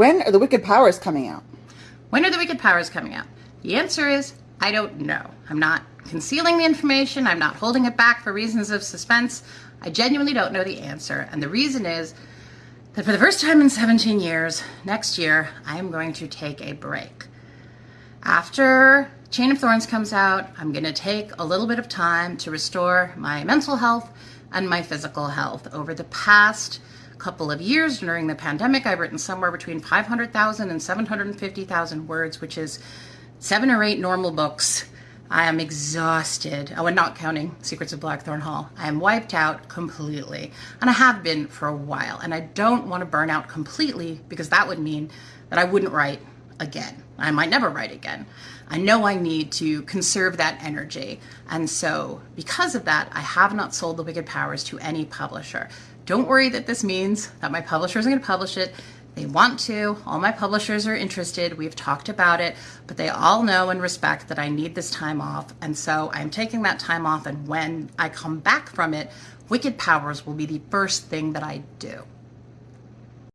When are the Wicked Powers coming out? When are the Wicked Powers coming out? The answer is I don't know. I'm not concealing the information. I'm not holding it back for reasons of suspense. I genuinely don't know the answer. And the reason is that for the first time in 17 years, next year, I am going to take a break. After Chain of Thorns comes out, I'm going to take a little bit of time to restore my mental health and my physical health. Over the past couple of years during the pandemic, I've written somewhere between 500,000 and 750,000 words, which is seven or eight normal books. I am exhausted. Oh, and not counting Secrets of Blackthorn Hall. I am wiped out completely. And I have been for a while. And I don't want to burn out completely because that would mean that I wouldn't write again. I might never write again. I know I need to conserve that energy. And so, because of that, I have not sold The Wicked Powers to any publisher. Don't worry that this means that my publisher isn't going to publish it. They want to. All my publishers are interested. We've talked about it, but they all know and respect that I need this time off. And so I'm taking that time off. And when I come back from it, Wicked Powers will be the first thing that I do.